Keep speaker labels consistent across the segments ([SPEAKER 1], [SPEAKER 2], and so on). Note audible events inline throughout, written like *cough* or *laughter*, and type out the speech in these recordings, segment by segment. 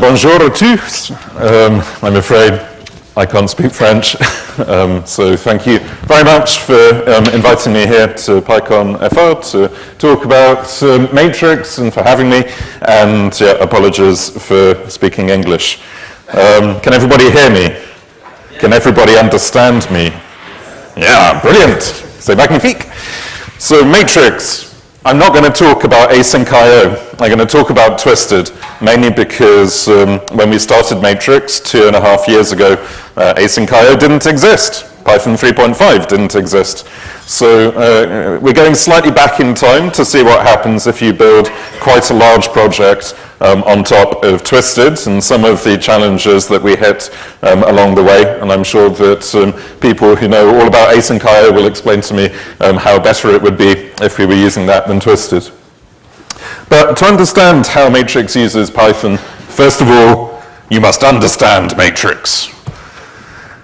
[SPEAKER 1] Bonjour à tous. Um, I'm afraid I can't speak French, *laughs* um, so thank you very much for um, inviting me here to PyCon FR to talk about um, Matrix and for having me, and yeah, apologies for speaking English. Um, can everybody hear me? Can everybody understand me? Yeah, brilliant. C'est magnifique. So Matrix, I'm not going to talk about async IO. I'm going to talk about Twisted, mainly because um, when we started Matrix two and a half years ago, uh, async IO didn't exist. Python 3.5 didn't exist. So uh, we're going slightly back in time to see what happens if you build quite a large project um, on top of Twisted and some of the challenges that we hit um, along the way. And I'm sure that um, people who know all about async IO will explain to me um, how better it would be if we were using that than Twisted. But to understand how Matrix uses Python, first of all, you must understand Matrix.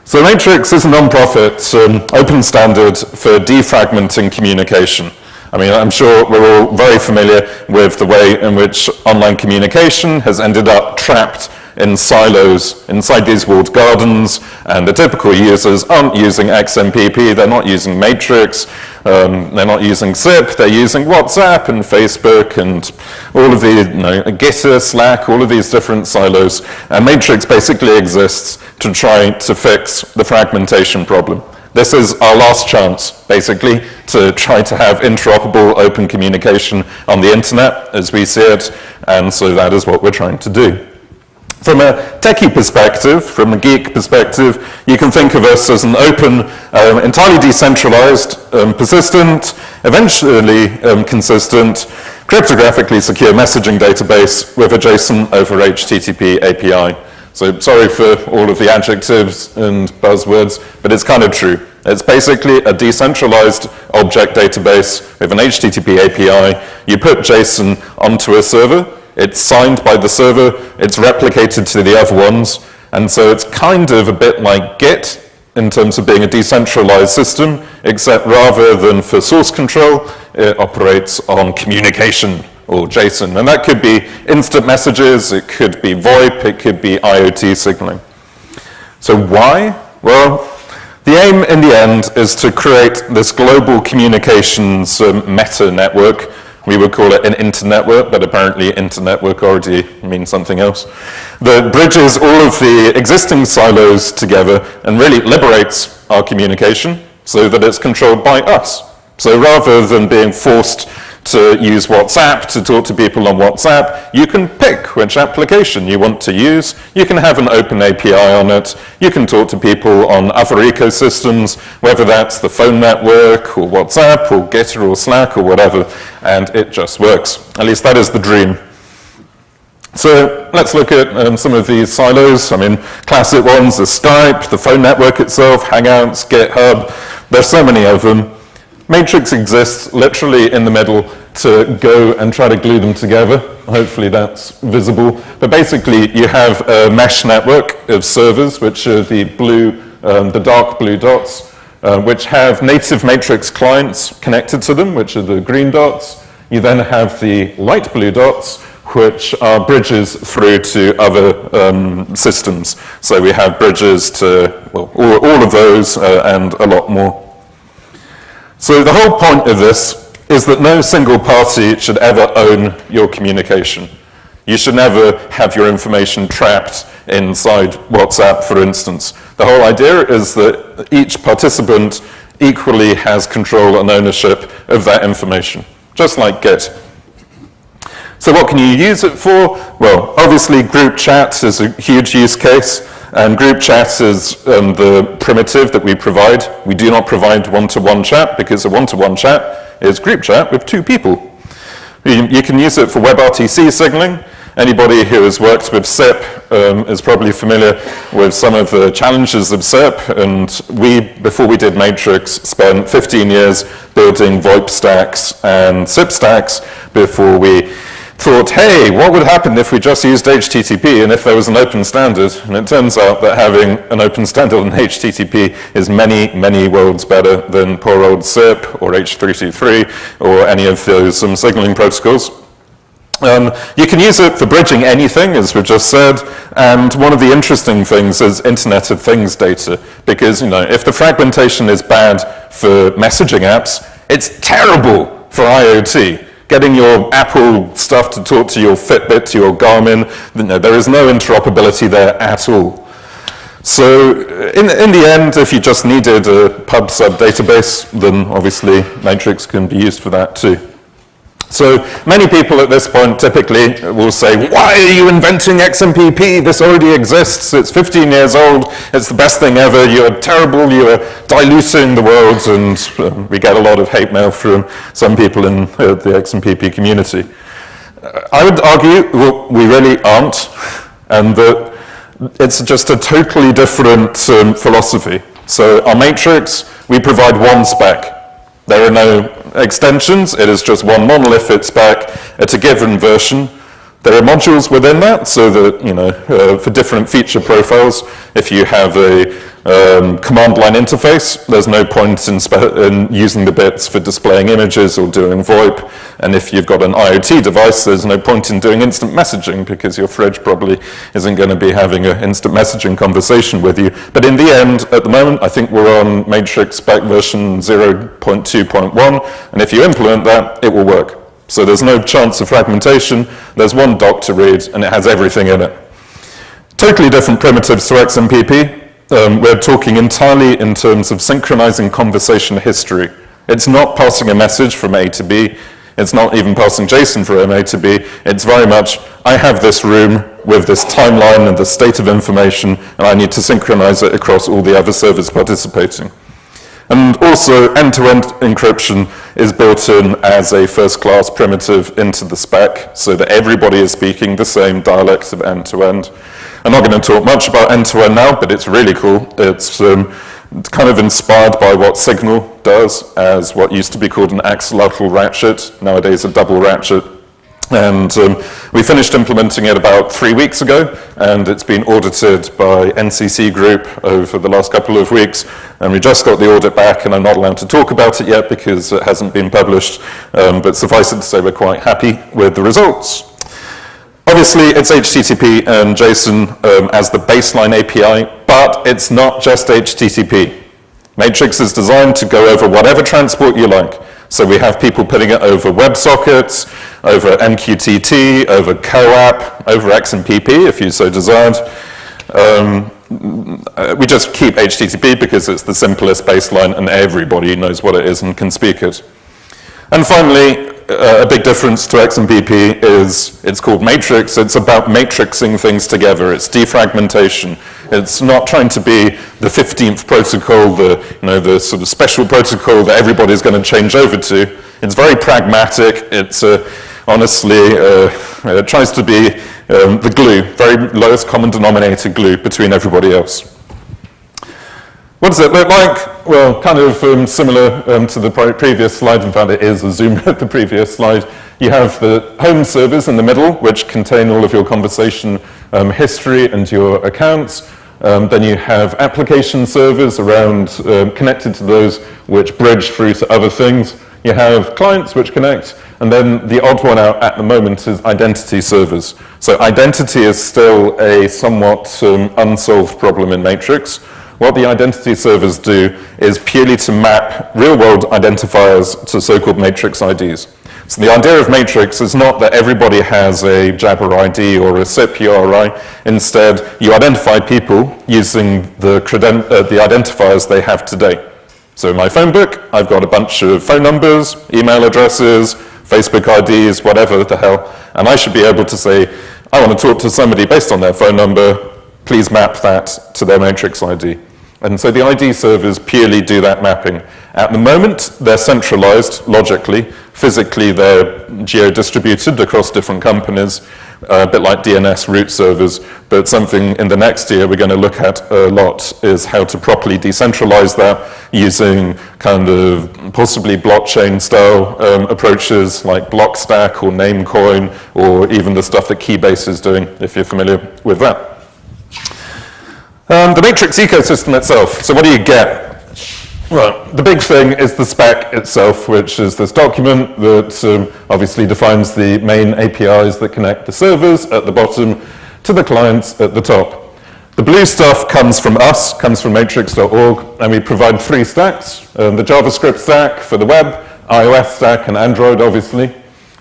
[SPEAKER 1] So Matrix is a non-profit um, open standard for defragmenting communication. I mean, I'm sure we're all very familiar with the way in which online communication has ended up trapped in silos inside these walled gardens, and the typical users aren't using XMPP, they're not using Matrix, um, they're not using SIP, they're using WhatsApp and Facebook and all of the, you know, Gitter, Slack, all of these different silos. And Matrix basically exists to try to fix the fragmentation problem. This is our last chance, basically, to try to have interoperable open communication on the internet as we see it, and so that is what we're trying to do. From a techie perspective, from a geek perspective, you can think of us as an open, um, entirely decentralized, um, persistent, eventually um, consistent, cryptographically secure messaging database with a JSON over HTTP API. So sorry for all of the adjectives and buzzwords, but it's kind of true. It's basically a decentralized object database with an HTTP API. You put JSON onto a server, it's signed by the server, it's replicated to the other ones, and so it's kind of a bit like Git in terms of being a decentralized system, except rather than for source control, it operates on communication or JSON. And that could be instant messages, it could be VoIP, it could be IoT signaling. So why? Well, the aim in the end is to create this global communications um, meta network. We would call it an internetwork, but apparently internetwork already means something else. That bridges all of the existing silos together and really liberates our communication so that it's controlled by us. So rather than being forced to use WhatsApp to talk to people on WhatsApp, you can pick which application you want to use. You can have an open API on it. You can talk to people on other ecosystems, whether that's the phone network or WhatsApp or Gitter or Slack or whatever, and it just works. At least that is the dream. So let's look at um, some of these silos. I mean, classic ones are Skype, the phone network itself, Hangouts, GitHub. There's so many of them. Matrix exists literally in the middle to go and try to glue them together. Hopefully that's visible. But basically you have a mesh network of servers, which are the blue, um, the dark blue dots, uh, which have native matrix clients connected to them, which are the green dots. You then have the light blue dots, which are bridges through to other um, systems. So we have bridges to well, all, all of those uh, and a lot more. So the whole point of this is that no single party should ever own your communication. You should never have your information trapped inside WhatsApp, for instance. The whole idea is that each participant equally has control and ownership of that information, just like Git. So what can you use it for? Well, obviously group chat is a huge use case. And group chat is um, the primitive that we provide. We do not provide one-to-one -one chat because a one-to-one -one chat is group chat with two people. You, you, can use it for WebRTC signaling. Anybody who has worked with SIP um, is probably familiar with some of the challenges of SIP. And we, before we did Matrix, spent 15 years building VoIP stacks and SIP stacks before we thought, hey, what would happen if we just used HTTP and if there was an open standard? And it turns out that having an open standard on HTTP is many, many worlds better than poor old SIP or H323 or any of those um, signaling protocols. Um, you can use it for bridging anything, as we just said, and one of the interesting things is Internet of Things data, because you know, if the fragmentation is bad for messaging apps, it's terrible for IoT. Getting your Apple stuff to talk to your Fitbit, to your Garmin, there is no interoperability there at all. So in, in the end, if you just needed a pub sub database, then obviously Matrix can be used for that too. So many people at this point typically will say, why are you inventing XMPP? This already exists. It's 15 years old. It's the best thing ever. You're terrible. You're diluting the world. And uh, we get a lot of hate mail from some people in uh, the XMPP community. I would argue well, we really aren't, and that it's just a totally different um, philosophy. So our matrix, we provide one spec. There are no extensions, it is just one monolithic back at a given version. There are modules within that, so that, you know, uh, for different feature profiles, if you have a um, command line interface, there's no point in, in, using the bits for displaying images or doing VoIP. And if you've got an IoT device, there's no point in doing instant messaging because your fridge probably isn't going to be having an instant messaging conversation with you. But in the end, at the moment, I think we're on Matrix spec version 0.2.1. And if you implement that, it will work. So there's no chance of fragmentation. There's one doc to read, and it has everything in it. Totally different primitives to XMPP. Um, we're talking entirely in terms of synchronizing conversation history. It's not passing a message from A to B. It's not even passing JSON from A to B. It's very much, I have this room with this timeline and the state of information, and I need to synchronize it across all the other servers participating. And also, end-to-end -end encryption is built in as a first-class primitive into the spec, so that everybody is speaking the same dialect of end-to-end. end end I'm not going to talk much about end-to-end -end now, but it's really cool. It's um, kind of inspired by what Signal does as what used to be called an axolotl ratchet, nowadays a double ratchet. And um, we finished implementing it about three weeks ago, and it's been audited by NCC Group over the last couple of weeks, and we just got the audit back, and I'm not allowed to talk about it yet because it hasn't been published, um, but suffice it to say we're quite happy with the results. Obviously, it's HTTP and JSON um, as the baseline API, but it's not just HTTP. Matrix is designed to go over whatever transport you like. So we have people putting it over WebSockets, over MQTT, over CoAP, over XMPP, if you so desired. Um, we just keep HTTP because it's the simplest baseline and everybody knows what it is and can speak it. And finally, uh, a big difference to XMPP is it's called matrix. It's about matrixing things together. It's defragmentation. It's not trying to be the 15th protocol, the, you know, the sort of special protocol that everybody's going to change over to. It's very pragmatic. It's uh, honestly, uh, it tries to be um, the glue, very lowest common denominator glue between everybody else. What does it look like? Well, kind of um, similar um, to the previous slide. In fact, it is a zoom *laughs* at the previous slide. You have the home servers in the middle, which contain all of your conversation um, history and your accounts. Um, then you have application servers around um, connected to those which bridge through to other things. You have clients which connect, and then the odd one out at the moment is identity servers. So identity is still a somewhat um, unsolved problem in Matrix. What the identity servers do is purely to map real-world identifiers to so-called matrix IDs. So the idea of matrix is not that everybody has a Jabber ID or a SIP URI. Instead, you identify people using the, uh, the identifiers they have today. So in my phone book, I've got a bunch of phone numbers, email addresses, Facebook IDs, whatever the hell, and I should be able to say, I want to talk to somebody based on their phone number, please map that to their matrix ID. And so the ID servers purely do that mapping. At the moment, they're centralized logically. Physically, they're geo-distributed across different companies, uh, a bit like DNS root servers. But something in the next year we're going to look at a lot is how to properly decentralize that using kind of possibly blockchain-style um, approaches like Blockstack or Namecoin or even the stuff that Keybase is doing, if you're familiar with that. Um, the matrix ecosystem itself. So what do you get? Well, the big thing is the spec itself, which is this document that um, obviously defines the main APIs that connect the servers at the bottom to the clients at the top. The blue stuff comes from us, comes from matrix.org, and we provide three stacks. Um, the JavaScript stack for the web, iOS stack, and Android, obviously.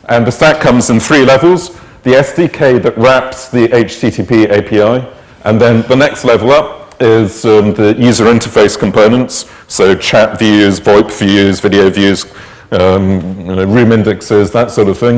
[SPEAKER 1] And the stack comes in three levels. The SDK that wraps the HTTP API, and then the next level up is um, the user interface components, so chat views, VoIP views, video views, um, you know, room indexes, that sort of thing.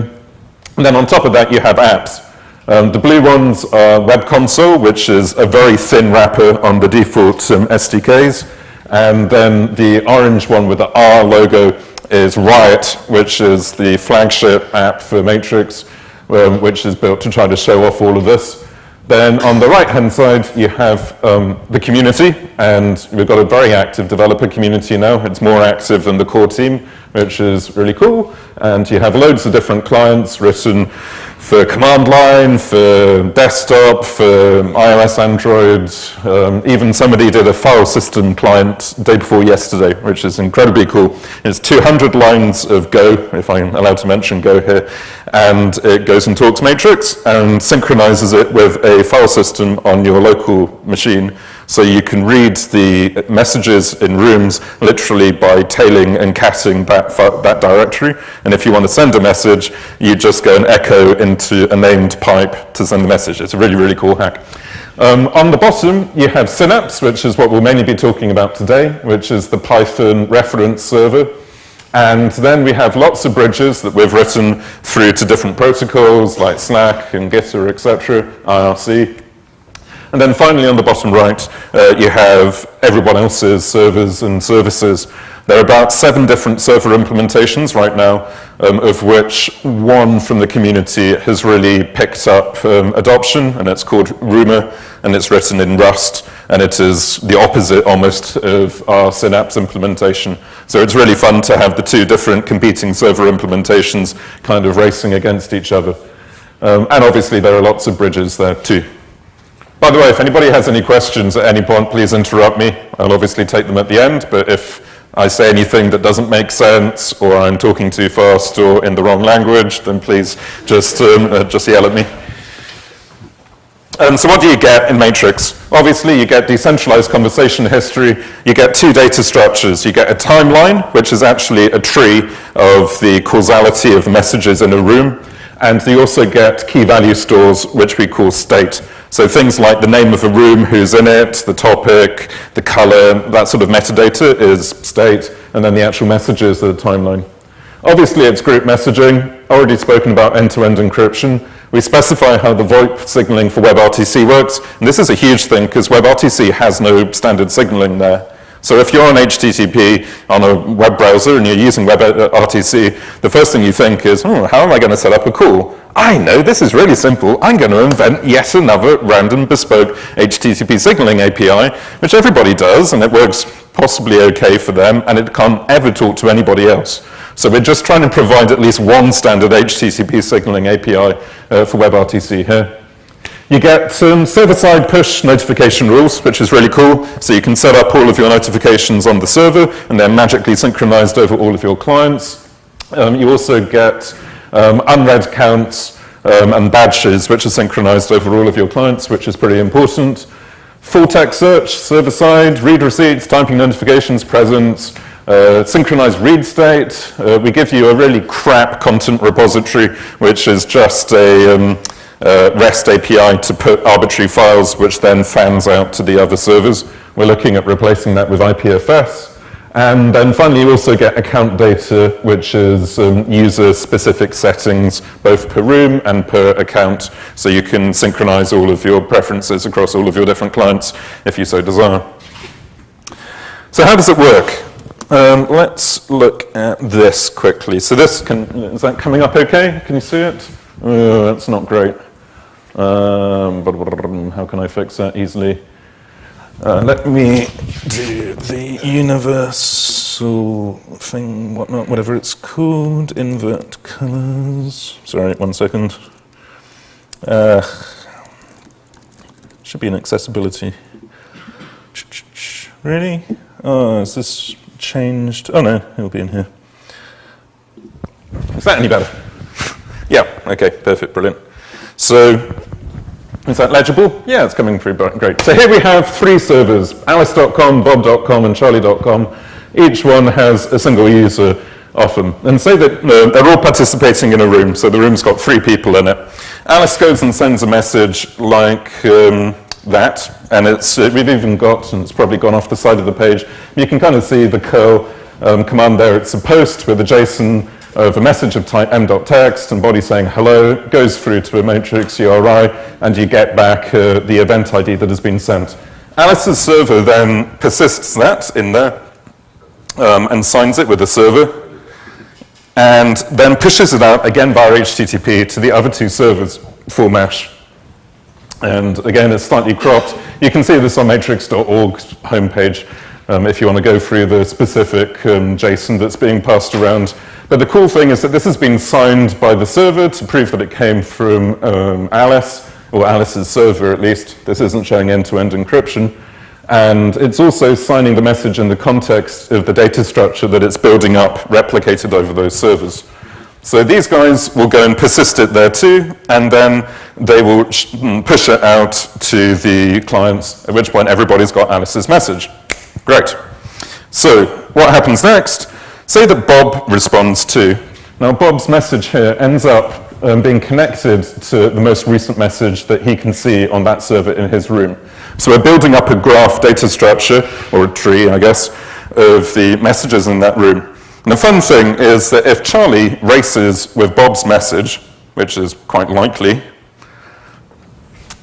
[SPEAKER 1] And then on top of that, you have apps. Um, the blue ones are Web Console, which is a very thin wrapper on the default um, SDKs. And then the orange one with the R logo is Riot, which is the flagship app for Matrix, um, which is built to try to show off all of this. Then on the right-hand side, you have um, the community, and we've got a very active developer community now. It's more active than the core team, which is really cool. And you have loads of different clients written for command line, for desktop, for iOS, Android. Um, even somebody did a file system client day before yesterday, which is incredibly cool. It's 200 lines of Go, if I'm allowed to mention Go here, and it goes and talks matrix and synchronizes it with a file system on your local machine so you can read the messages in rooms literally by tailing and catting that, that directory. And if you want to send a message, you just go and echo into a named pipe to send the message. It's a really, really cool hack. Um, on the bottom, you have Synapse, which is what we'll mainly be talking about today, which is the Python reference server. And then we have lots of bridges that we've written through to different protocols like Slack and Gitter, etc., IRC. And then finally on the bottom right, uh, you have everyone else's servers and services. There are about seven different server implementations right now, um, of which one from the community has really picked up um, adoption, and it's called Ruma, and it's written in Rust, and it is the opposite almost of our Synapse implementation. So it's really fun to have the two different competing server implementations kind of racing against each other. Um, and obviously there are lots of bridges there too. By the way, if anybody has any questions at any point, please interrupt me. I'll obviously take them at the end, but if I say anything that doesn't make sense, or I'm talking too fast or in the wrong language, then please just, um, uh, just yell at me. Um, so what do you get in Matrix? Obviously, you get decentralized conversation history. You get two data structures. You get a timeline, which is actually a tree of the causality of messages in a room. And you also get key value stores, which we call state. So things like the name of the room, who's in it, the topic, the color, that sort of metadata is state, and then the actual messages are the timeline. Obviously, it's group messaging, already spoken about end-to-end -end encryption. We specify how the VoIP signaling for WebRTC works, and this is a huge thing because WebRTC has no standard signaling there. So if you're on HTTP on a web browser and you're using WebRTC, the first thing you think is, oh, how am I going to set up a call? I know, this is really simple. I'm going to invent yet another random bespoke HTTP signaling API, which everybody does, and it works possibly okay for them, and it can't ever talk to anybody else. So we're just trying to provide at least one standard HTTP signaling API uh, for WebRTC here. You get some server-side push notification rules, which is really cool. So you can set up all of your notifications on the server, and they're magically synchronized over all of your clients. Um, you also get um, unread counts um, and badges, which are synchronized over all of your clients, which is pretty important. Full text search, server-side, read receipts, typing notifications, presence, uh, synchronized read state. Uh, we give you a really crap content repository, which is just a um, uh, REST API to put arbitrary files, which then fans out to the other servers. We're looking at replacing that with IPFS. And then finally, you also get account data, which is um, user-specific settings, both per room and per account, so you can synchronize all of your preferences across all of your different clients if you so desire. So how does it work? Um, let's look at this quickly. So this, can, is that coming up okay? Can you see it? Oh, that's not great. Um, how can I fix that easily? Uh, let me do the universal thing, whatnot, whatever it's called, invert colors. Sorry, one second. Uh, should be an accessibility. Really? Oh, is this changed? Oh no, it'll be in here. Is that any better? *laughs* yeah, okay, perfect, brilliant. So, is that legible? Yeah, it's coming through great. So here we have three servers, alice.com, bob.com, and charlie.com. Each one has a single user often. And say that uh, they're all participating in a room, so the room's got three people in it. Alice goes and sends a message like um, that, and it's, uh, we've even got, and it's probably gone off the side of the page, you can kind of see the curl um, command there. It's a post with a JSON of a message of type m.text and body saying hello, goes through to a matrix URI, and you get back uh, the event ID that has been sent. Alice's server then persists that in there um, and signs it with the server, and then pushes it out again via HTTP to the other two servers for mesh. And again, it's slightly cropped. You can see this on matrix.org's homepage um, if you want to go through the specific um, JSON that's being passed around. But the cool thing is that this has been signed by the server to prove that it came from um, Alice, or Alice's server at least. This isn't showing end-to-end -end encryption. And it's also signing the message in the context of the data structure that it's building up, replicated over those servers. So these guys will go and persist it there too, and then they will mm, push it out to the clients, at which point everybody's got Alice's message. Great. So what happens next? Say that Bob responds to. Now Bob's message here ends up um, being connected to the most recent message that he can see on that server in his room. So we're building up a graph data structure, or a tree, I guess, of the messages in that room. And the fun thing is that if Charlie races with Bob's message, which is quite likely,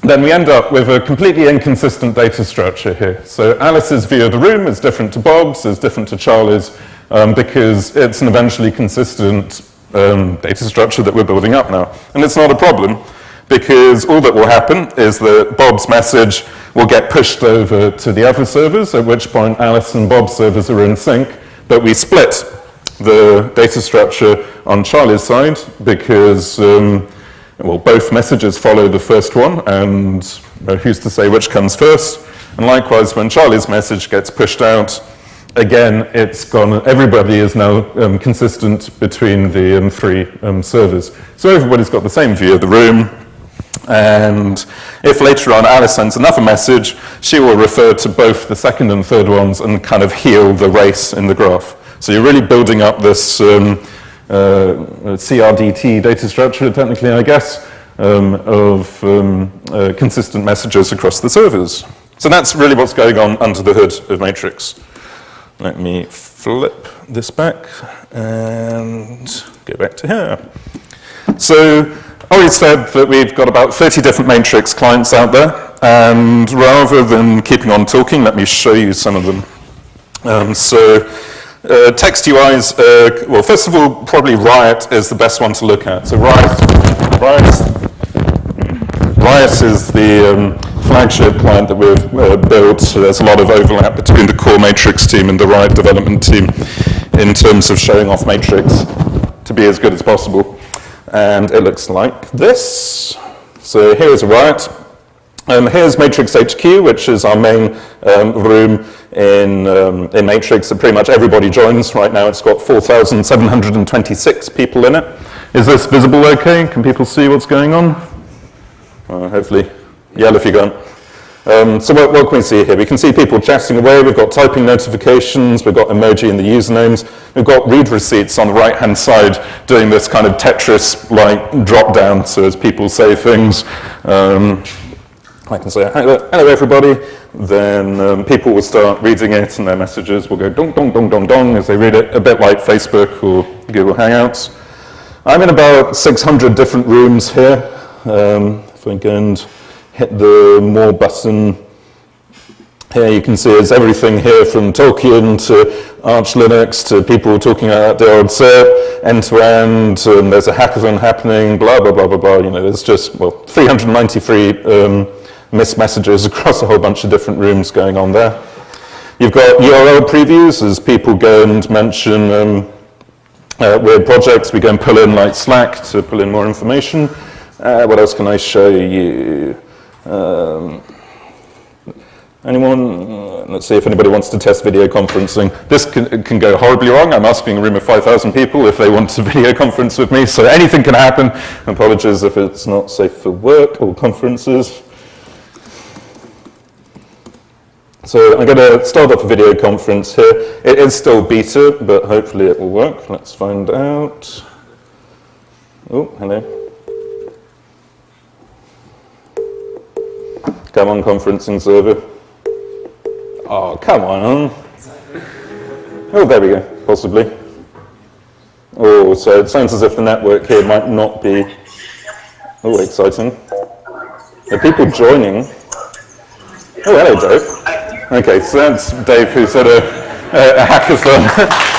[SPEAKER 1] then we end up with a completely inconsistent data structure here. So Alice's view of the room is different to Bob's, is different to Charlie's, um, because it's an eventually consistent um, data structure that we're building up now. And it's not a problem, because all that will happen is that Bob's message will get pushed over to the other servers, at which point Alice and Bob's servers are in sync, but we split the data structure on Charlie's side because, um, well, both messages follow the first one, and uh, who's to say which comes first? And likewise, when Charlie's message gets pushed out, again, it's gone, everybody is now um, consistent between the um, three um, servers. So everybody's got the same view of the room, and if later on Alice sends another message, she will refer to both the second and third ones and kind of heal the race in the graph. So you're really building up this um, uh, CRDT data structure, technically, I guess, um, of um, uh, consistent messages across the servers. So that's really what's going on under the hood of Matrix. Let me flip this back and go back to here. So already said that we've got about 30 different Matrix clients out there, and rather than keeping on talking, let me show you some of them. Um, so uh, text UIs, uh, well, first of all, probably Riot is the best one to look at. So Riot, Riot, Riot is the um, flagship client that we've uh, built. So there's a lot of overlap between the core Matrix team and the Riot development team in terms of showing off Matrix to be as good as possible and it looks like this. So here's Riot. Um, here's Matrix HQ, which is our main um, room in, um, in Matrix that pretty much everybody joins. Right now it's got 4,726 people in it. Is this visible okay? Can people see what's going on? Uh, hopefully, yell if you can't. Um, so what, what, can we see here? We can see people chatting away, we've got typing notifications, we've got emoji in the usernames, we've got read receipts on the right-hand side doing this kind of Tetris-like drop-down, so as people say things, um, I can say, hello, everybody, then um, people will start reading it and their messages will go dong, dong, dong, dong, dong as they read it, a bit like Facebook or Google Hangouts. I'm in about 600 different rooms here. Um, and hit the more button. Here you can see it's everything here from Tolkien to Arch Linux to people talking about the old SERP, end to end, and there's a hackathon happening, blah, blah, blah, blah, blah. You know, there's just, well, 393 um, missed messages *laughs* across a whole bunch of different rooms going on there. You've got URL previews as people go and mention um, uh, weird projects. We go and pull in like Slack to pull in more information. Uh, what else can I show you? Um, anyone? let's see if anybody wants to test video conferencing. This can, can go horribly wrong. I'm asking a room of 5,000 people if they want to *laughs* video conference with me, so anything can happen. Apologies if it's not safe for work or conferences. So I'm going to start off a video conference here. It is still beta, but hopefully it will work. Let's find out. Oh, hello. Come on, conferencing server. Oh, come on. Oh, there we go, possibly. Oh, so it sounds as if the network here might not be... Oh, exciting. Are people joining? Oh, hello, Dave. Okay, so that's Dave who's at uh, uh, a, a, a hackathon.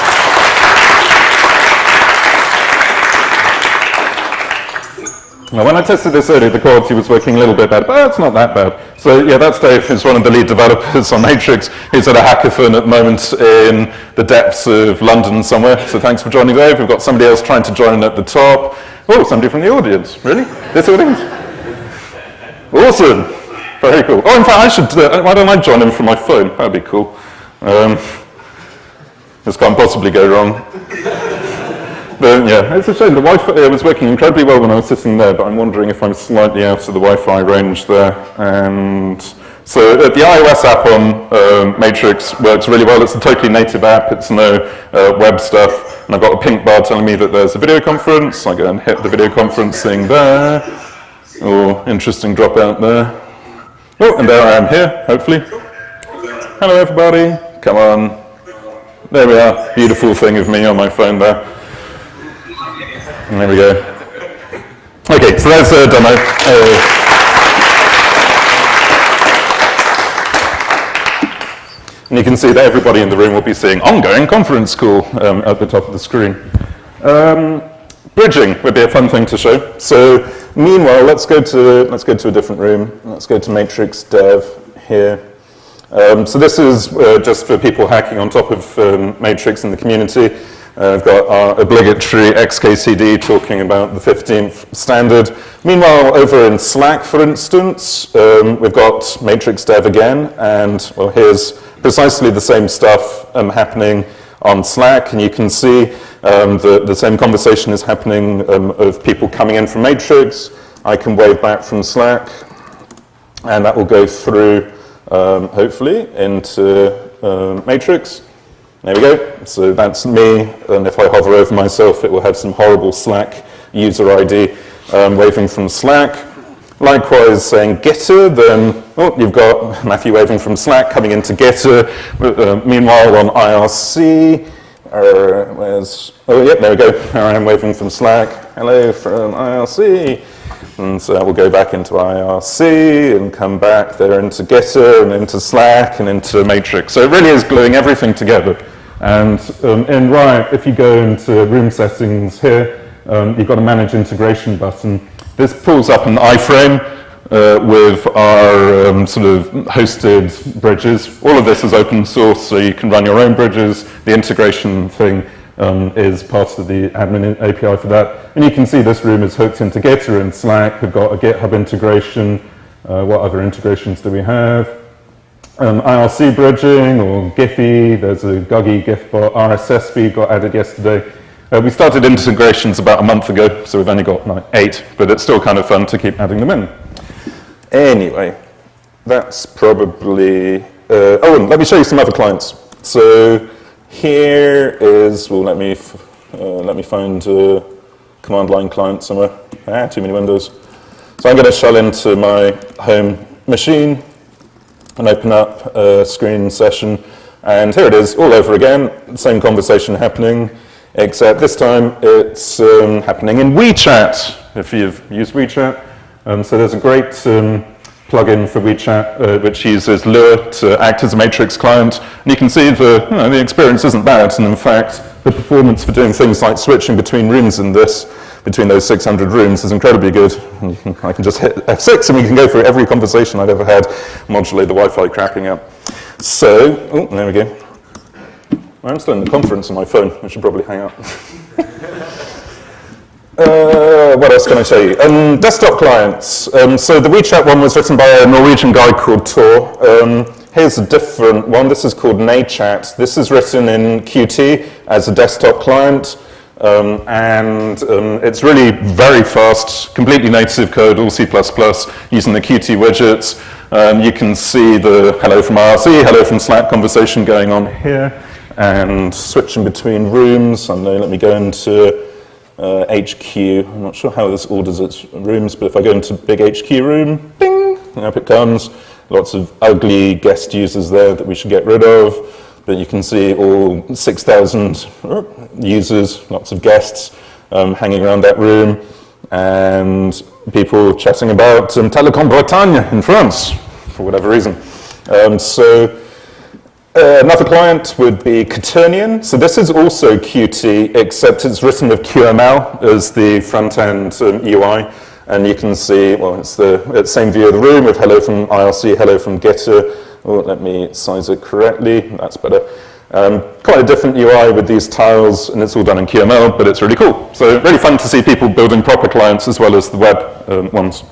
[SPEAKER 1] Now, when I tested this earlier, the quality was working a little bit bad, but it's not that bad. So yeah, that's Dave, who's one of the lead developers on Matrix. He's at a hackathon at the moment in the depths of London somewhere. So thanks for joining, Dave. We've got somebody else trying to join at the top. Oh, somebody from the audience. Really? This audience? Awesome. Very cool. Oh, in fact, I should, uh, why don't I join him from my phone? That'd be cool. Um, this can't possibly go wrong. But yeah, it's a shame. The Wi-Fi uh, was working incredibly well when I was sitting there, but I'm wondering if I'm slightly out of the Wi-Fi range there. And so uh, the iOS app on uh, Matrix works really well. It's a totally native app. It's no uh, web stuff. And I've got a pink bar telling me that there's a video conference. I go and hit the video conferencing there. Oh, interesting dropout there. Oh, and there I am here, hopefully. Hello, everybody. Come on. There we are. Beautiful thing of me on my phone there. And there we go. Okay, so that's a demo. Uh, and you can see that everybody in the room will be seeing ongoing conference call um, at the top of the screen. Um, bridging would be a fun thing to show. So Meanwhile, let's go to let's go to a different room. Let's go to Matrix Dev here. Um, so this is uh, just for people hacking on top of um, Matrix in the community. Uh, I've got our obligatory XKCD talking about the 15th standard. Meanwhile, over in Slack, for instance, um, we've got Matrix Dev again, and well, here's precisely the same stuff um, happening on Slack, and you can see um, the, the, same conversation is happening um, of people coming in from Matrix. I can wave back from Slack, and that will go through, um, hopefully, into uh, Matrix. There we go. So that's me, and if I hover over myself, it will have some horrible Slack user ID um, waving from Slack. Likewise, saying Gitter, then oh, you've got Matthew waving from Slack coming into Gitter. Uh, meanwhile, on IRC, or where's, oh, yep, there we go. I am waving from Slack. Hello from IRC. And so we'll go back into IRC and come back there into Gitter and into Slack and into Matrix. So it really is gluing everything together. And um, in Riot, if you go into room settings here, um, you've got a manage integration button. This pulls up an iframe uh, with our um, sort of hosted bridges. All of this is open source, so you can run your own bridges. The integration thing um, is part of the admin API for that. And you can see this room is hooked into Gitter and Slack. We've got a GitHub integration. Uh, what other integrations do we have? Um, IRC bridging or Giphy. There's a Guggy GIFbot. RSS feed got added yesterday. Uh, we started integrations about a month ago, so we've only got like, eight, but it's still kind of fun to keep adding them in. Anyway, that's probably, uh, oh, and let me show you some other clients. So here is, well, let me, uh, let me find a command line client somewhere. Ah, too many windows. So I'm going to shell into my home machine and open up a screen session. And here it is, all over again, same conversation happening, except this time it's um, happening in WeeChat, if you've used WeeChat. Um, so there's a great um, plugin for WeeChat uh, which uses Lua to act as a matrix client. And you can see the, you know, the experience isn't bad. And in fact, the performance for doing things like switching between rooms in this, between those 600 rooms is incredibly good. I can just hit F6 and we can go through every conversation I've ever had, modulate the Wi-Fi cracking up. So, oh, there we go. I'm still in the conference on my phone. I should probably hang up. *laughs* Uh, what else can I show you? Um, desktop clients. Um, so the WeeChat one was written by a Norwegian guy called Tor. Um, here's a different one. This is called NAChat. This is written in Qt as a desktop client. Um, and um, it's really very fast, completely native code, all C++, using the Qt widgets. Um, you can see the hello from IRC, hello from Slack conversation going on here, and switching between rooms. I know, let me go into uh, HQ. I'm not sure how this orders its rooms, but if I go into big HQ room, ding, up it comes. Lots of ugly guest users there that we should get rid of. But you can see all 6,000 users, lots of guests um, hanging around that room, and people chatting about um, Telecom Bretagne in France, for whatever reason. Um, so uh, another client would be Quaternion. So this is also Qt, except it's written with QML as the front-end um, UI. And you can see, well, it's the, same view of the room with hello from IRC, hello from Gitter. Oh, let me size it correctly, that's better. Um, quite a different UI with these tiles, and it's all done in QML, but it's really cool. So really fun to see people building proper clients as well as the web um, ones.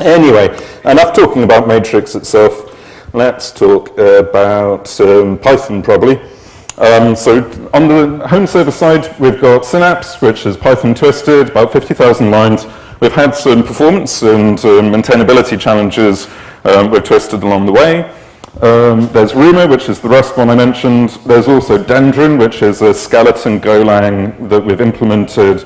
[SPEAKER 1] Anyway, enough talking about Matrix itself. Let's talk about um, Python probably. Um, so on the home server side, we've got Synapse, which is Python twisted, about 50,000 lines. We've had some performance and um, maintainability challenges um, we've twisted along the way. Um, there's Ruma, which is the Rust one I mentioned. There's also Dendron, which is a skeleton Golang that we've implemented,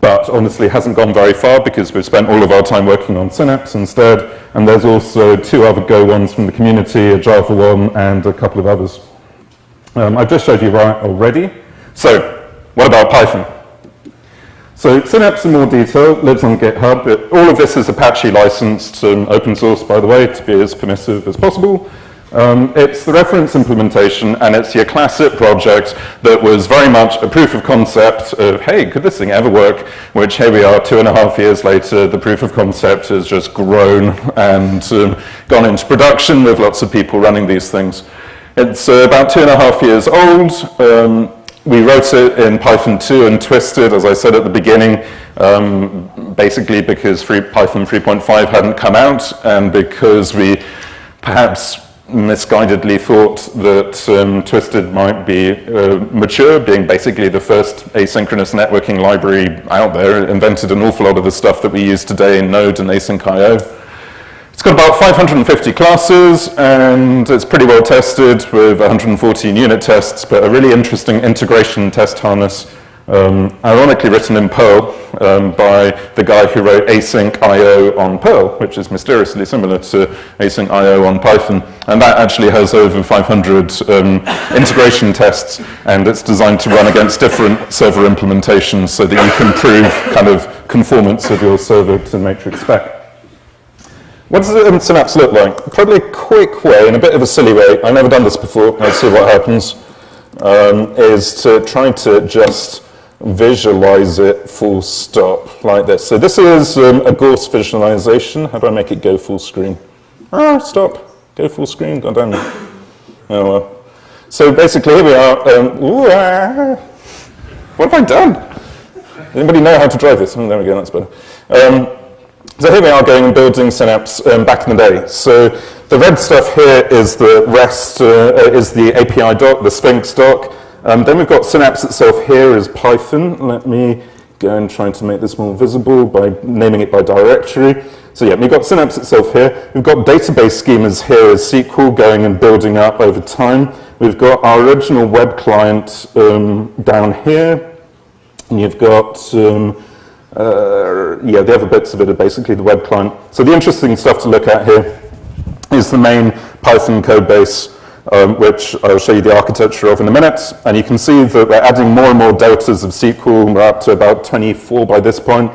[SPEAKER 1] but honestly hasn't gone very far because we've spent all of our time working on Synapse instead. And there's also two other Go ones from the community, a Java one and a couple of others. Um, I've just showed you Riot already. So, what about Python? So Synapse in more detail lives on GitHub. It, all of this is Apache licensed and open source, by the way, to be as permissive as possible. Um, it's the reference implementation and it's your classic project that was very much a proof of concept of, hey, could this thing ever work? Which here we are two and a half years later, the proof of concept has just grown and um, gone into production with lots of people running these things. It's uh, about two and a half years old. Um, we wrote it in Python 2 and twisted, as I said at the beginning, um, basically because free, Python 3.5 hadn't come out and because we perhaps misguidedly thought that um, Twisted might be uh, mature, being basically the first asynchronous networking library out there, It invented an awful lot of the stuff that we use today in Node and async.io. It's got about 550 classes, and it's pretty well tested with 114 unit tests, but a really interesting integration test harness um, ironically written in Perl um, by the guy who wrote async IO on Perl, which is mysteriously similar to async IO on Python. And that actually has over 500 um, integration tests, and it's designed to run against different server implementations so that you can prove kind of conformance of your server to matrix spec. What does Synapse look like? Probably a quick way, in a bit of a silly way, I've never done this before, let's see what happens, um, is to try to just visualize it full stop like this. So this is um, a Gource visualization. How do I make it go full screen? Ah, stop. Go full screen. God damn it. Oh well. So basically here we are. Um, ooh, ah. What have I done? Anybody know how to drive this? Oh, there we go, that's better. Um, so here we are going and building Synapse um, back in the day. So the red stuff here is the REST, uh, is the API doc, the Sphinx doc. Um, then we've got Synapse itself here as Python. Let me go and try to make this more visible by naming it by directory. So yeah, we've got Synapse itself here. We've got database schemas here as SQL going and building up over time. We've got our original web client um, down here. And you've got, um, uh, yeah, the other bits of it are basically the web client. So the interesting stuff to look at here is the main Python code base um, which I'll show you the architecture of in a minute. And you can see that we're adding more and more deltas of SQL. We're up to about 24 by this point,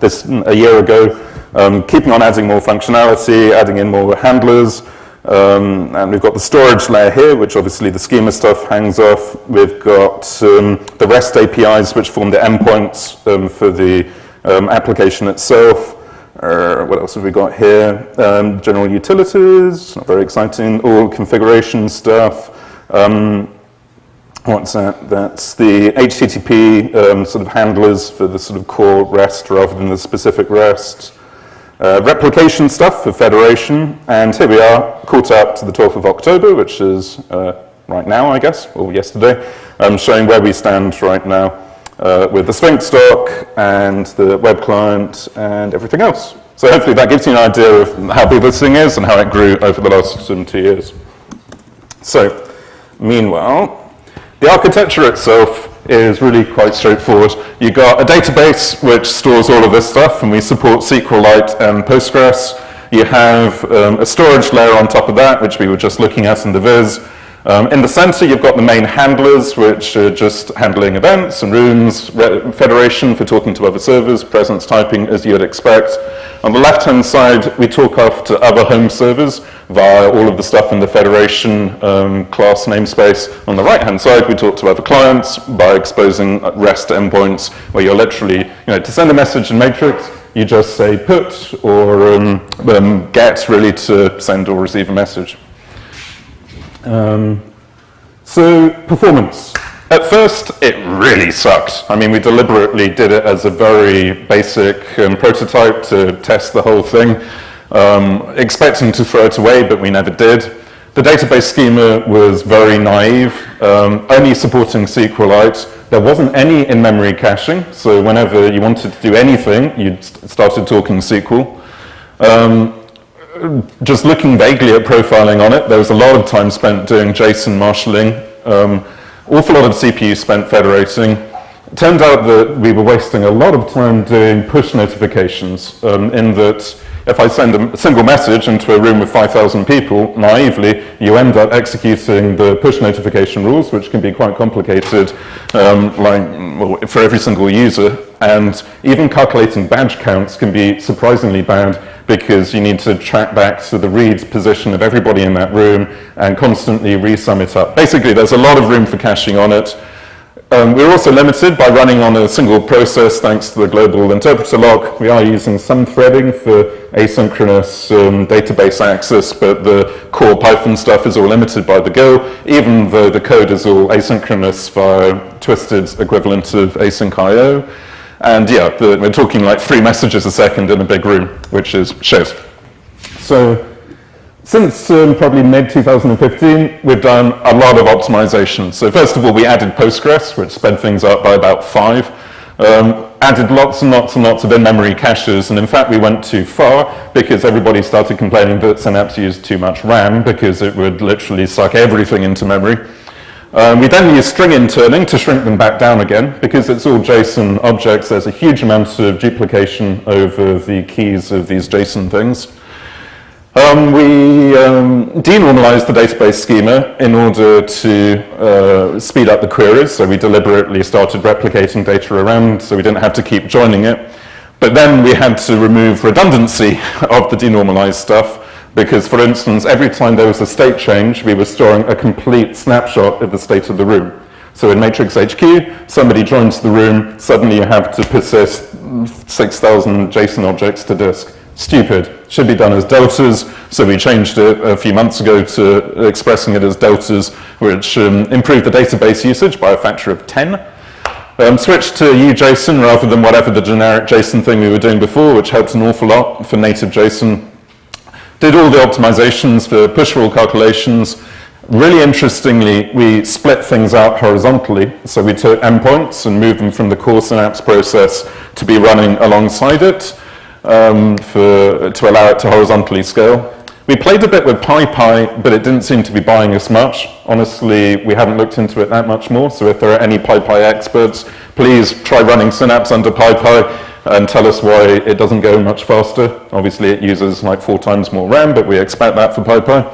[SPEAKER 1] this mm, a year ago. Um, keeping on adding more functionality, adding in more handlers. Um, and we've got the storage layer here, which obviously the schema stuff hangs off. We've got um, the REST APIs, which form the endpoints um, for the um, application itself. Uh, what else have we got here? Um, general utilities, not very exciting. All configuration stuff. Um, what's that? That's the HTTP um, sort of handlers for the sort of core REST rather than the specific REST. uh, replication stuff for Federation, and here we are, caught up to the 12th of October, which is uh, right now, I guess, or yesterday, um, showing where we stand right now uh, with the Sphinx doc and the web client and everything else. So hopefully that gives you an idea of how big this thing is and how it grew over the last um, two years. So, meanwhile, the architecture itself is really quite straightforward. You've got a database which stores all of this stuff, and we support SQLite and Postgres. You have um, a storage layer on top of that, which we were just looking at in the viz. Um, in the center, you've got the main handlers, which are just handling events and rooms, federation for talking to other servers, presence typing, as you'd expect. On the left-hand side, we talk off to other home servers via all of the stuff in the federation um, class namespace. On the right-hand side, we talk to other clients by exposing REST endpoints, where you're literally, you know, to send a message in Matrix, you just say put or um, um get, really, to send or receive a message. Um, so performance. At first, it really sucked. I mean, we deliberately did it as a very basic um, prototype to test the whole thing, um, expecting to throw it away, but we never did. The database schema was very naive, um, only supporting SQLite. There wasn't any in-memory caching, so whenever you wanted to do anything, you started talking SQL. Um, just looking vaguely at profiling on it, there was a lot of time spent doing JSON marshalling, um, awful lot of CPU spent federating. It turned out that we were wasting a lot of time doing push notifications um, in that if I send a single message into a room with 5,000 people, naively, you end up executing the push notification rules, which can be quite complicated um, like, well, for every single user. And even calculating badge counts can be surprisingly bad because you need to track back to the read position of everybody in that room and constantly resum it up. Basically, there's a lot of room for caching on it. Um, we're also limited by running on a single process thanks to the global interpreter lock. We are using some threading for asynchronous um, database access, but the core Python stuff is all limited by the GIL, even though the code is all asynchronous via Twisted's equivalent of async IO. And yeah, the, we're talking like three messages a second in a big room, which is shit. So since um, probably mid-2015, we've done a lot of optimization. So first of all, we added Postgres, which sped things up by about five. Um, added lots and lots and lots of in-memory caches, and in fact we went too far because everybody started complaining that Synapse used too much RAM because it would literally suck everything into memory. Um, we then use string interning to shrink them back down again. Because it's all JSON objects, there's a huge amount of duplication over the keys of these JSON things. Um, we um, denormalized the database schema in order to uh, speed up the queries, so we deliberately started replicating data around so we didn't have to keep joining it. But then we had to remove redundancy *laughs* of the denormalized stuff because, for instance, every time there was a state change, we were storing a complete snapshot of the state of the room. So in Matrix HQ, somebody joins the room, suddenly you have to persist 6,000 JSON objects to disk. Stupid. Should be done as deltas, so we changed it a few months ago to expressing it as deltas, which um, improved the database usage by a factor of 10. Um, switched to UJSON rather than whatever the generic JSON thing we were doing before, which helped an awful lot for native JSON did all the optimizations for push rule calculations. Really interestingly, we split things out horizontally. So we took endpoints and moved them from the core Synapse process to be running alongside it um, for, to allow it to horizontally scale. We played a bit with PyPy, but it didn't seem to be buying us much. Honestly, we haven't looked into it that much more, so if there are any PyPy experts, please try running Synapse under PyPy and tell us why it doesn't go much faster. Obviously, it uses like four times more RAM, but we expect that for PyPy.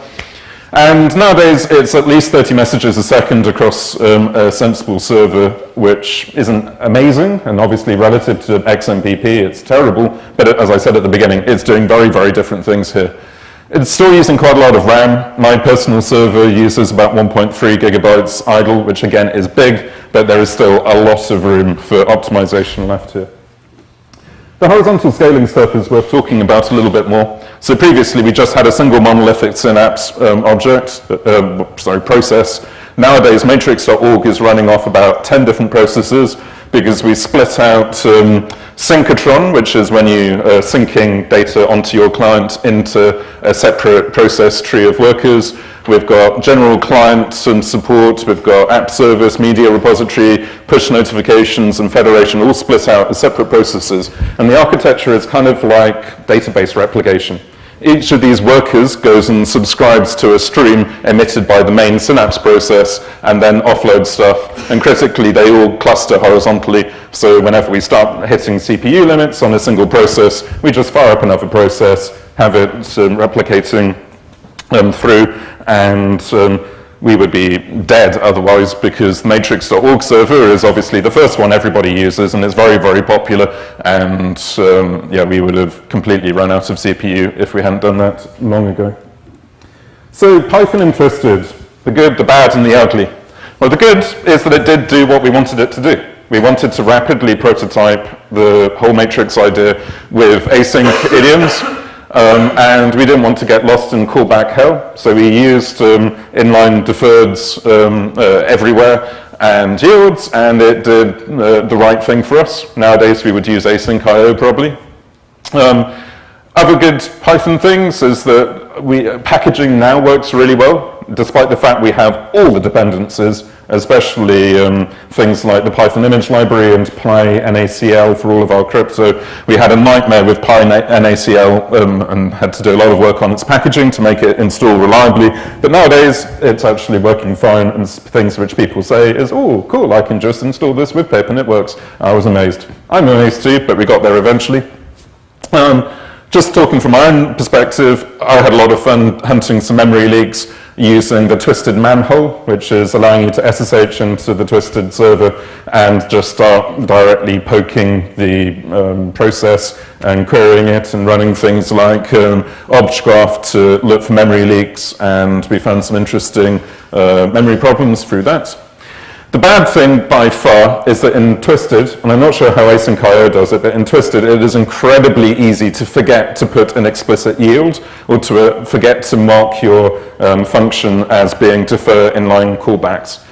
[SPEAKER 1] And nowadays, it's at least 30 messages a second across um, a sensible server, which isn't amazing, and obviously relative to XMPP, it's terrible, but as I said at the beginning, it's doing very, very different things here. It's still using quite a lot of RAM. My personal server uses about 1.3 gigabytes idle, which again is big, but there is still a lot of room for optimization left here. The horizontal scaling stuff is worth talking about a little bit more. So previously we just had a single monolithic Synapse um, object, uh, sorry, process. Nowadays matrix.org is running off about 10 different processes, because we split out um, synchrotron, which is when you are syncing data onto your client into a separate process tree of workers. We've got general client and support, we've got app service, media repository, push notifications, and federation all split out as separate processes. And the architecture is kind of like database replication. Each of these workers goes and subscribes to a stream emitted by the main Synapse process and then offloads stuff. And critically, they all cluster horizontally. So whenever we start hitting CPU limits on a single process, we just fire up another process, have it um, replicating um, through, and um, we would be dead otherwise because matrix.org server is obviously the first one everybody uses and it's very, very popular. And um, yeah, we would have completely run out of CPU if we hadn't done that long ago. So Python interested, the good, the bad, and the ugly. Well, the good is that it did do what we wanted it to do. We wanted to rapidly prototype the whole matrix idea with async *laughs* idioms um, and we didn't want to get lost in callback hell, so we used um, inline deferreds um, uh, everywhere and yields, and it did uh, the right thing for us. Nowadays we would use async IO probably. Um, other good Python things is that we, packaging now works really well, despite the fact we have all the dependencies especially um, things like the Python image library and PyNACL for all of our crypto. We had a nightmare with PyNACL um, and had to do a lot of work on its packaging to make it install reliably. But nowadays, it's actually working fine and things which people say is, oh, cool, I can just install this with pip and it works. I was amazed. I'm amazed too, but we got there eventually. Um, just talking from my own perspective, I had a lot of fun hunting some memory leaks using the twisted manhole, which is allowing you to SSH into the twisted server and just start directly poking the um, process and querying it and running things like um, to look for memory leaks. And we found some interesting uh, memory problems through that. The bad thing by far is that in Twisted, and I'm not sure how async.io does it, but in Twisted it is incredibly easy to forget to put an explicit yield or to uh, forget to mark your um, function as being defer inline callbacks.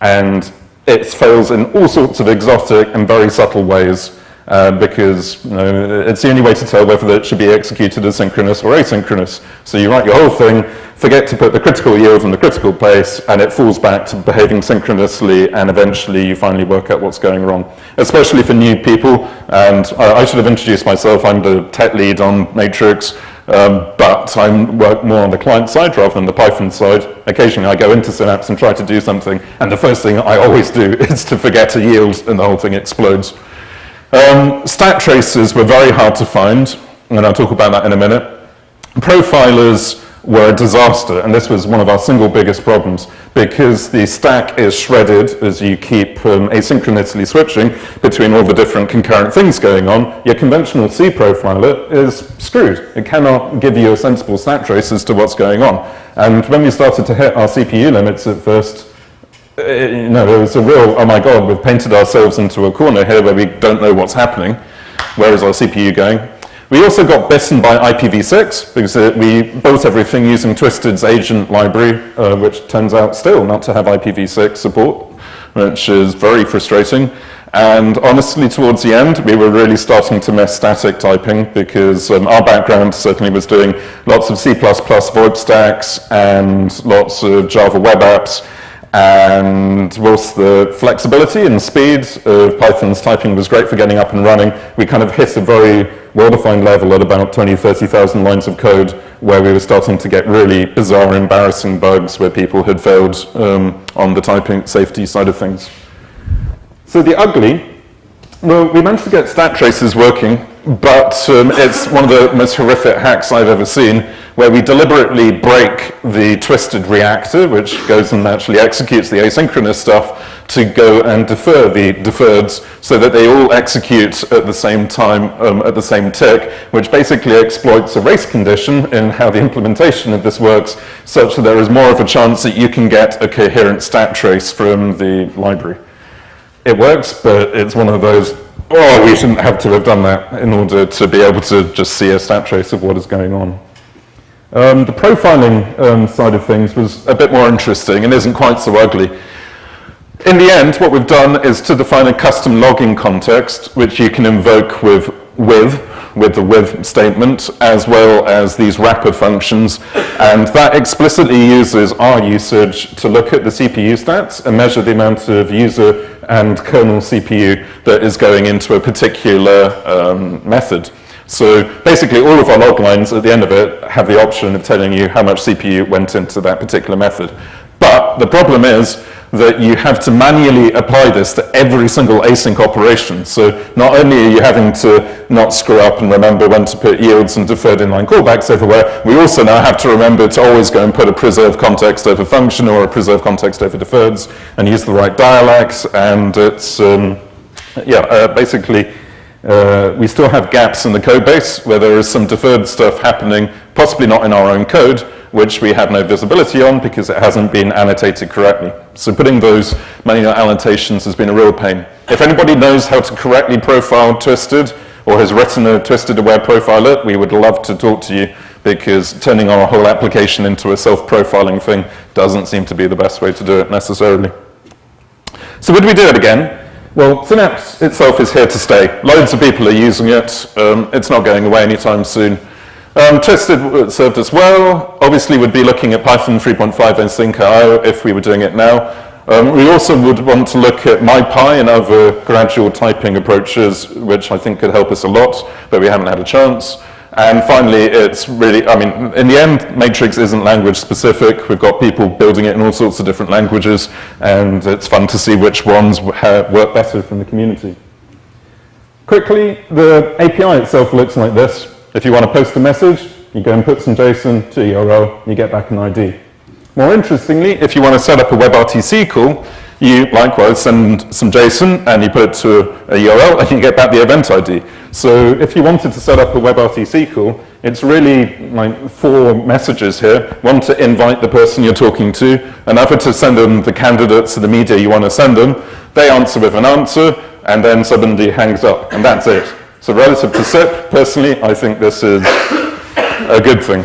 [SPEAKER 1] And it fails in all sorts of exotic and very subtle ways uh, because you know, it's the only way to tell whether it should be executed as synchronous or asynchronous. So you write your whole thing, forget to put the critical yield in the critical place, and it falls back to behaving synchronously, and eventually you finally work out what's going wrong. Especially for new people, and I should have introduced myself, I'm the tech lead on Matrix, um, but I work more on the client side rather than the Python side. Occasionally I go into Synapse and try to do something, and the first thing I always do *laughs* is to forget a yield, and the whole thing explodes. Um, stack traces were very hard to find, and I'll talk about that in a minute. Profilers were a disaster, and this was one of our single biggest problems, because the stack is shredded as you keep um, asynchronously switching between all the different concurrent things going on. Your conventional C profiler is screwed. It cannot give you a sensible stack trace as to what's going on. And when we started to hit our CPU limits at first, uh, you know, it was a real, oh my God, we've painted ourselves into a corner here where we don't know what's happening. Where is our CPU going? We also got bitten by IPv6 because uh, we built everything using Twisted's agent library, uh, which turns out still not to have IPv6 support, which is very frustrating. And honestly, towards the end, we were really starting to miss static typing because um, our background certainly was doing lots of C++ VoIP stacks and lots of Java web apps. And whilst the flexibility and speed of Python's typing was great for getting up and running, we kind of hit a very well-defined level at about 20, 30,000 lines of code where we were starting to get really bizarre, embarrassing bugs where people had failed um, on the typing safety side of things. So the ugly, well, we managed to get stack traces working, but um, it's one of the most horrific hacks I've ever seen where we deliberately break the twisted reactor, which goes and actually executes the asynchronous stuff, to go and defer the deferreds so that they all execute at the same time, um, at the same tick, which basically exploits a race condition in how the implementation of this works, such that there is more of a chance that you can get a coherent stack trace from the library. It works, but it's one of those, oh, we shouldn't have to have done that in order to be able to just see a stack trace of what is going on. Um, the profiling um, side of things was a bit more interesting and isn't quite so ugly. In the end, what we've done is to define a custom logging context, which you can invoke with with, with the with statement, as well as these wrapper functions. And that explicitly uses rusage to look at the CPU stats and measure the amount of user and kernel CPU that is going into a particular um, method. So basically all of our log lines at the end of it have the option of telling you how much CPU went into that particular method. But the problem is that you have to manually apply this to every single async operation. So not only are you having to not screw up and remember when to put yields and deferred inline callbacks everywhere, we also now have to remember to always go and put a preserve context over function or a preserve context over deferreds and use the right dialects. And it's, um, yeah, uh, basically, uh, we still have gaps in the code base where there is some deferred stuff happening, possibly not in our own code, which we have no visibility on because it hasn't been annotated correctly. So putting those manual annotations has been a real pain. If anybody knows how to correctly profile twisted or has written a twisted aware profiler, we would love to talk to you because turning our whole application into a self-profiling thing doesn't seem to be the best way to do it necessarily. So would we do it again? Well, Synapse itself is here to stay. Loads of people are using it. Um, it's not going away anytime soon. Um, Twisted served us well. Obviously, we'd be looking at Python 3.5 and Sync.io if we were doing it now. Um, we also would want to look at MyPy and other gradual typing approaches, which I think could help us a lot, but we haven't had a chance. And finally, it's really, I mean, in the end, Matrix isn't language specific. We've got people building it in all sorts of different languages, and it's fun to see which ones work better from the community. Quickly, the API itself looks like this. If you want to post a message, you go and put some JSON to URL, you get back an ID. More interestingly, if you want to set up a WebRTC call, you likewise send some JSON and you put it to a URL and you get back the event ID. So if you wanted to set up a WebRTC call, it's really like four messages here. One to invite the person you're talking to, another to send them the candidates to the media you want to send them. They answer with an answer, and then somebody hangs up, and that's it. So relative to SIP, personally, I think this is a good thing.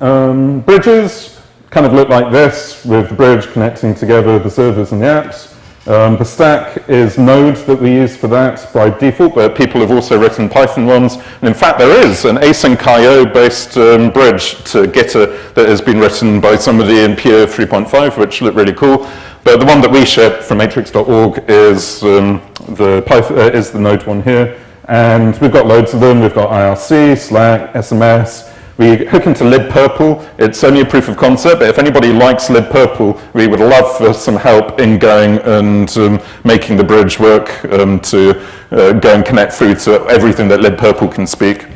[SPEAKER 1] Um, bridges kind of look like this, with the bridge connecting together the servers and the apps. Um, the stack is Node that we use for that by default, but people have also written Python ones. And in fact, there is an async based um, bridge to Gitter that has been written by somebody in Pure 3.5, which looked really cool. But the one that we ship from matrix.org is, um, the Python, uh, is the Node one here. And we've got loads of them. We've got IRC, Slack, SMS. We hook into libpurple. It's only a proof of concept, but if anybody likes libpurple, we would love for some help in going and um, making the bridge work um, to uh, go and connect through to everything that libpurple can speak.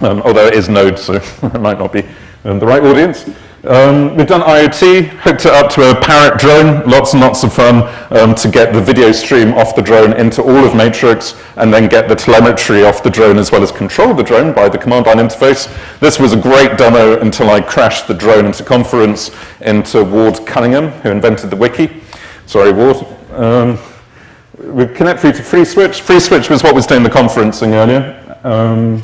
[SPEAKER 1] Um, although it is Node, so *laughs* it might not be um, the right audience. Um, we've done IoT, hooked it up to a Parrot drone, lots and lots of fun um, to get the video stream off the drone into all of Matrix and then get the telemetry off the drone as well as control the drone by the command line interface. This was a great demo until I crashed the drone into conference into Ward Cunningham, who invented the wiki. Sorry, Ward. Um, we connect through to FreeSwitch. FreeSwitch was what was doing the conferencing earlier. Um,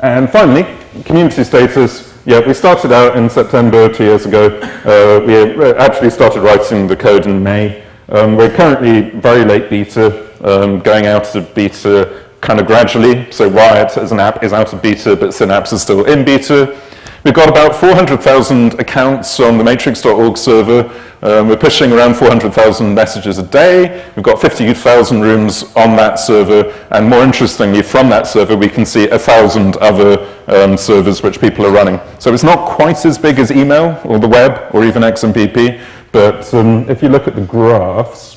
[SPEAKER 1] and finally, community status. Yeah, we started out in September two years ago. Uh, we actually started writing the code in May. Um, we're currently very late beta, um, going out of beta kind of gradually. So Riot as an app is out of beta, but Synapse is still in beta. We've got about 400,000 accounts on the matrix.org server. Um, we're pushing around 400,000 messages a day. We've got 50,000 rooms on that server. And more interestingly, from that server, we can see 1,000 other um, servers which people are running. So it's not quite as big as email or the web or even XMPP. But um, if you look at the graphs,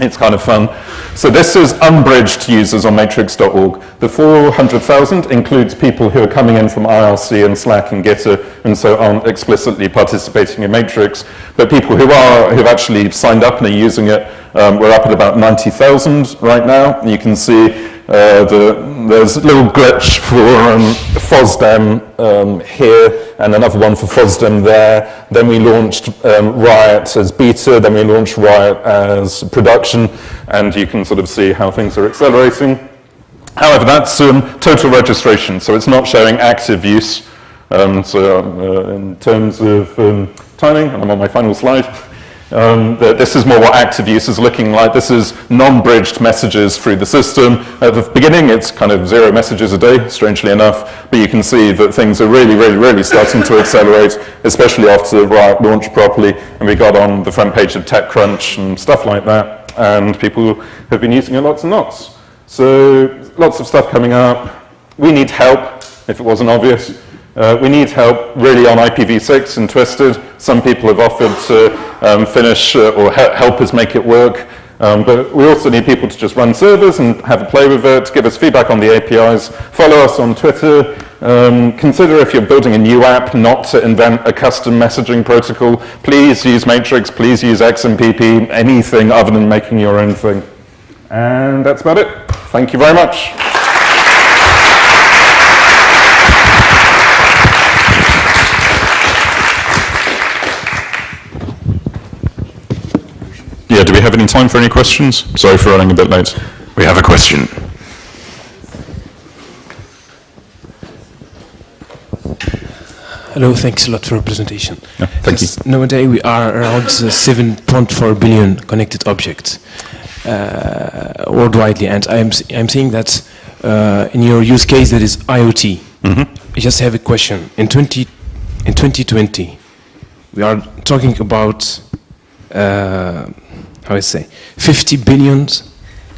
[SPEAKER 1] it's kind of fun. So this is unbridged users on matrix.org. The 400,000 includes people who are coming in from IRC and Slack and Gitter and so aren't explicitly participating in Matrix. But people who are, who've actually signed up and are using it, um, we're up at about 90,000 right now. You can see uh, the, there's a little glitch for um, FOSDEM um, here and another one for FOSDEM there. Then we launched um, Riot as beta, then we launched Riot as production, and you can sort of see how things are accelerating. However, that's um, total registration, so it's not showing active use. Um, so uh, in terms of um, timing, I'm on my final slide, Um, this is more what active use is looking like. This is non-bridged messages through the system. At the beginning, it's kind of zero messages a day, strangely enough, but you can see that things are really, really, really starting to accelerate, especially after Riot launched properly, and we got on the front page of TechCrunch and stuff like that, and people have been using it lots and lots. So lots of stuff coming up. We need help, if it wasn't obvious. Uh, we need help really on IPv6 and Twisted. Some people have offered to um, finish uh, or he help us make it work. Um, but we also need people to just run servers and have a play with it, give us feedback on the APIs, follow us on Twitter, um, consider if you're building a new app not to invent a custom messaging protocol. Please use Matrix, please use XMPP, anything other than making your own thing. And that's about it. Thank you very much. Yeah, do we have any time for any questions? Sorry for running a bit late.
[SPEAKER 2] We have a question.
[SPEAKER 3] Hello, thanks a lot for your presentation.
[SPEAKER 1] Yeah, thank
[SPEAKER 3] yes, you. Nowadays we are around 7.4 billion connected objects uh, worldwide, and I'm, I'm saying that uh, in your use case that is IoT. Mm -hmm. I just have a question. In, 20, in 2020, we are talking about uh, how would say, 50 billion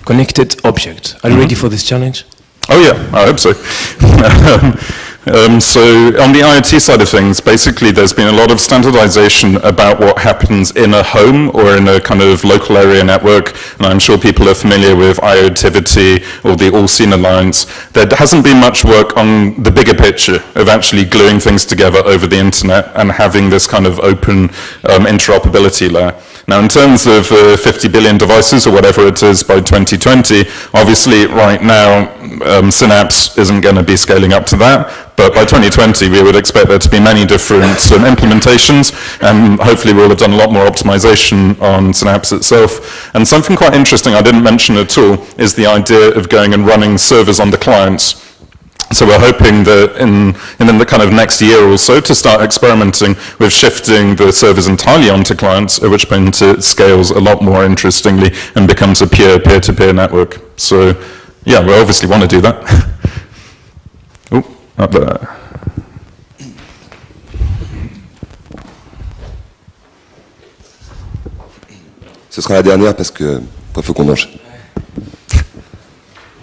[SPEAKER 3] connected objects. Are you mm -hmm. ready for this challenge?
[SPEAKER 1] Oh yeah, I hope so. *laughs* um, so on the IoT side of things, basically there's been a lot of standardization about what happens in a home or in a kind of local area network, and I'm sure people are familiar with IoTivity or the All-Seen Alliance. There hasn't been much work on the bigger picture of actually gluing things together over the internet and having this kind of open um, interoperability layer. Now, in terms of uh, 50 billion devices or whatever it is by 2020, obviously right now um, Synapse isn't going to be scaling up to that, but by 2020 we would expect there to be many different um, implementations and hopefully we'll have done a lot more optimization on Synapse itself. And something quite interesting I didn't mention at all is the idea of going and running servers on the clients. So we're hoping that in, in the kind of next year or so to start experimenting with shifting the servers entirely onto clients, at which point it scales a lot more interestingly and becomes a pure peer-to-peer -peer network. So yeah, we obviously want to do that. *laughs* oh, up there.
[SPEAKER 4] Ce sera la dernière parce que il faut qu'on enchaîne.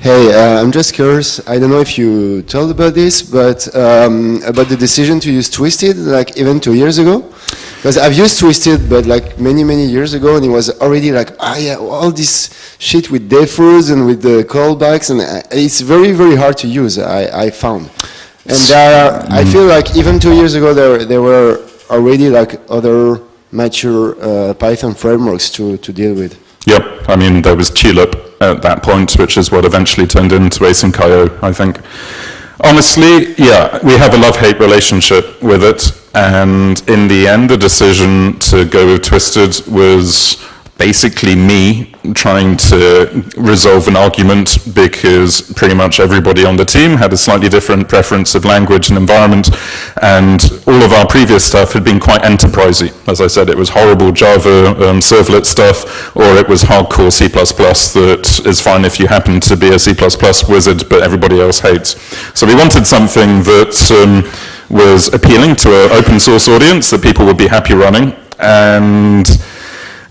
[SPEAKER 5] Hey, uh, I'm just curious, I don't know if you told about this, but um, about the decision to use Twisted, like even two years ago? Because I've used Twisted, but like many, many years ago, and it was already like, ah yeah, all this shit with deferreds and with the callbacks, and uh, it's very, very hard to use, I, I found. And I feel like even two years ago, there, there were already like other mature uh, Python frameworks to, to deal with.
[SPEAKER 1] Yep, I mean, there was Tulip at that point, which is what eventually turned into Async.io, I think. Honestly, yeah, we have a love-hate relationship with it, and in the end, the decision to go with Twisted was basically me trying to resolve an argument because pretty much everybody on the team had a slightly different preference of language and environment and all of our previous stuff had been quite enterprisey. As I said, it was horrible Java um, servlet stuff or it was hardcore C++ that is fine if you happen to be a C++ wizard but everybody else hates. So we wanted something that um, was appealing to an open source audience that people would be happy running and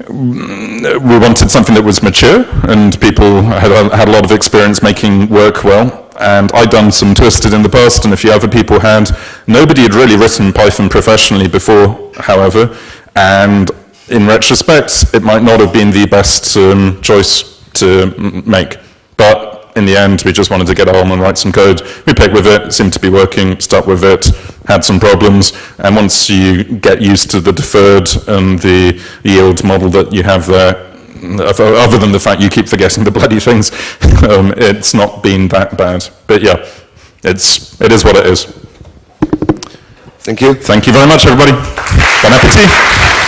[SPEAKER 1] we wanted something that was mature and people had, had a lot of experience making work well. And I'd done some Twisted in the past and a few other people had. Nobody had really written Python professionally before, however. And in retrospect, it might not have been the best um, choice to make. But in the end, we just wanted to get home and write some code. We picked with it, seemed to be working, stuck with it, had some problems, and once you get used to the deferred and the yield model that you have there, other than the fact you keep forgetting the bloody things, *laughs* um, it's not been that bad. But yeah, it's, it is what it is.
[SPEAKER 4] Thank you.
[SPEAKER 1] Thank you very much, everybody. Bon appetit.